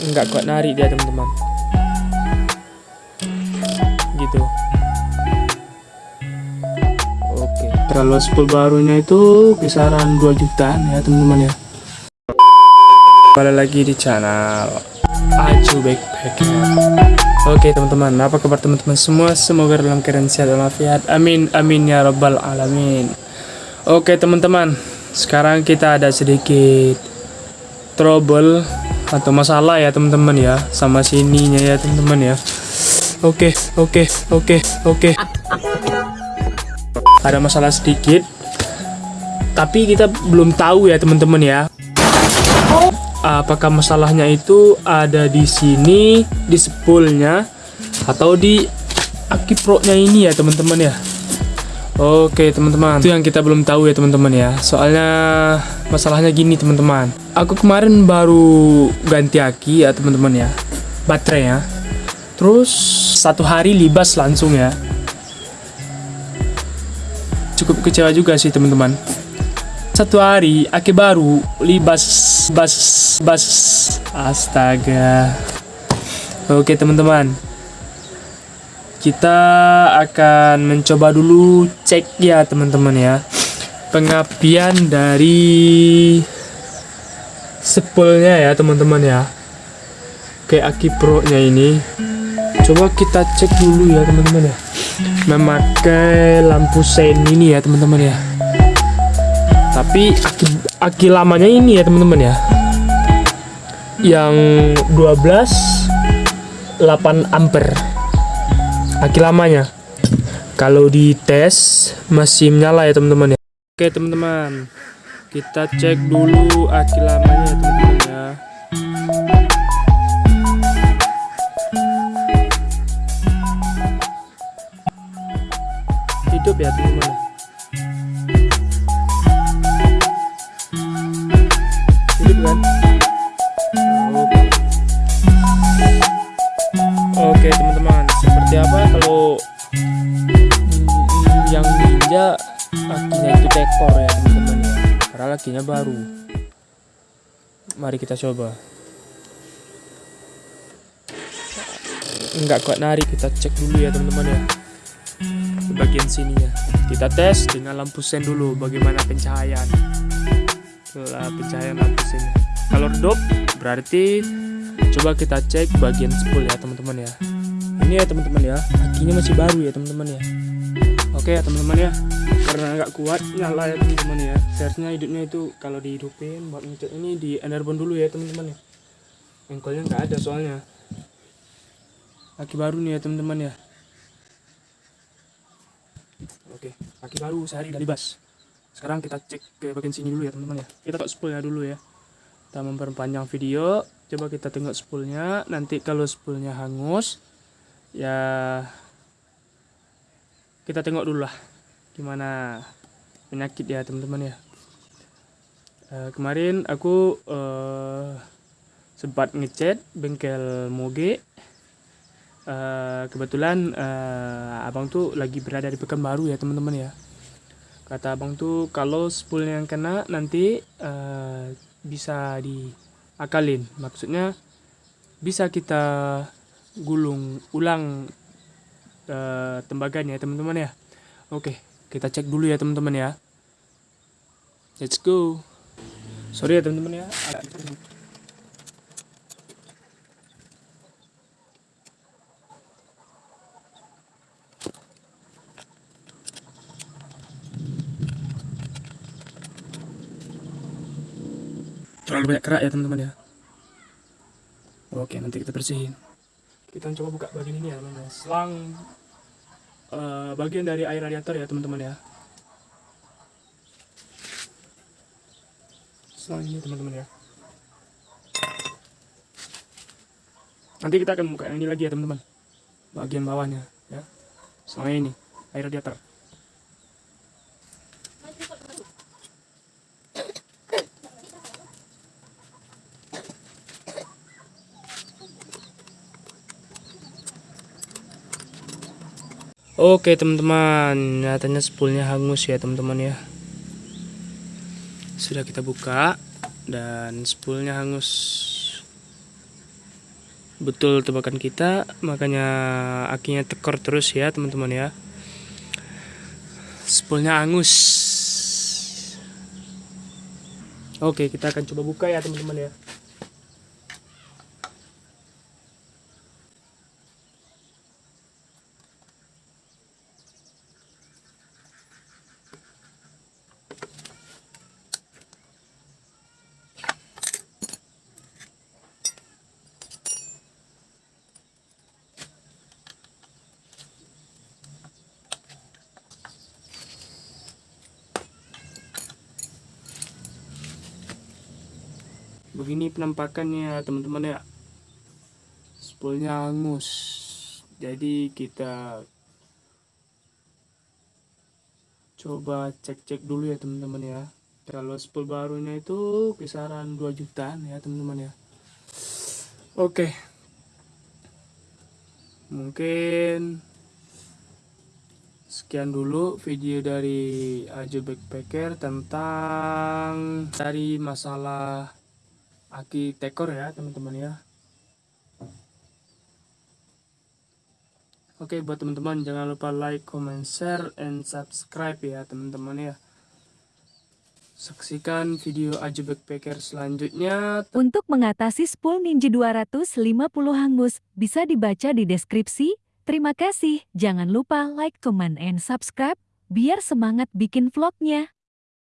nggak kuat narik dia teman-teman gitu oke kalau spool barunya itu kisaran 2 jutaan ya teman-teman ya kembali lagi di channel Aju Backpacker Oke teman-teman, apa kabar teman-teman semua? Semoga dalam keadaan sehat walafiat. Amin, amin ya rabbal alamin. Oke teman-teman, sekarang kita ada sedikit trouble atau masalah ya teman-teman ya sama sininya ya teman-teman ya. Oke, oke, oke, oke. Ada masalah sedikit, tapi kita belum tahu ya teman-teman ya apakah masalahnya itu ada di sini di spoolnya atau di aki pro-nya ini ya teman-teman ya Oke teman-teman. Itu yang kita belum tahu ya teman-teman ya. Soalnya masalahnya gini teman-teman. Aku kemarin baru ganti aki ya teman-teman ya. Baterai ya. Terus satu hari libas langsung ya. Cukup kecewa juga sih teman-teman. Satu hari aki baru libas bas bas. Astaga. Oke teman-teman kita akan mencoba dulu cek ya teman-teman ya. Pengapian dari sepulnya ya teman-teman ya. Kayak aki pro nya ini. Coba kita cek dulu ya teman-teman ya. Memakai lampu sen ini ya teman-teman ya. Tapi aki, aki lamanya ini ya teman-teman ya. Yang 12 8 ampere aki lamanya. Kalau di tes masih menyala ya teman-teman ya. Oke teman-teman. Kita cek dulu aki lamanya ya teman-teman ya. Hidup ya teman-teman padahal akinya baru. Mari kita coba. Enggak kuat narik kita cek dulu ya teman-teman ya. Di bagian sini ya. Kita tes dengan lampu sen dulu bagaimana pencahayaan. Setelah pencahayaan lampu sini kalau redup berarti coba kita cek bagian spool ya teman-teman ya. Ini ya teman-teman ya. Akinya masih baru ya teman-teman ya oke ya teman-teman ya. Karena nggak kuat nyala ya teman-teman ya. Seharusnya hidupnya itu kalau dihidupin buat ngecek ini di enerbon dulu ya teman-teman ya. Engkolnya nggak ada soalnya. Aki baru nih ya teman-teman ya. Oke aki baru sehari dari bas. Sekarang kita cek ke bagian sini dulu ya teman-teman ya. Kita tengok spoolnya dulu ya. Kita memperpanjang video. Coba kita tengok spoolnya. Nanti kalau spoolnya hangus ya kita tengok dulu lah gimana penyakit ya teman-teman ya. E, kemarin aku e, sempat ngechat bengkel moge. E, kebetulan e, abang tuh lagi berada di Pekanbaru ya teman-teman ya. Kata abang tuh kalau spoolnya yang kena nanti uh, bisa diakalin. Maksudnya bisa kita gulung ulang uh, tembaganya ya teman-teman ya. Oke kita cek dulu ya teman-teman ya. Let's go. Sorry ya teman-teman ya. Terlalu banyak kerak ya teman-teman ya. Oke nanti kita bersihin. Kita coba buka bagian ini ya teman-teman. Selang uh, bagian dari air radiator ya teman-teman ya. Selang ini teman-teman ya. Nanti kita akan buka ini lagi ya teman-teman. Bagian bawahnya ya. Selang ini air radiator Oke teman-teman, nyatanya spoolnya hangus ya teman-teman ya. Sudah kita buka dan spoolnya hangus. betul tebakan kita makanya akinya tekor terus ya teman-teman ya spoolnya angus oke kita akan coba buka ya teman-teman ya begini penampakannya teman-teman ya. Spoolnya angus jadi kita coba cek-cek dulu ya teman-teman ya. Kalau spool barunya itu kisaran 2 jutaan ya teman-teman ya. Oke. Mungkin sekian dulu video dari Ajo Backpacker tentang dari masalah aki tekor ya teman-teman ya Oke buat teman-teman jangan lupa like, comment, share, and subscribe ya teman-teman ya Saksikan video Aju Backpacker selanjutnya Untuk mengatasi spool Ninja 250 hangus bisa dibaca di deskripsi. Terima kasih, jangan lupa like, comment, and subscribe biar semangat bikin vlognya.